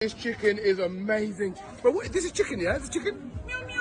This chicken is amazing. But what, this is chicken, yeah? This is chicken? Meow meow.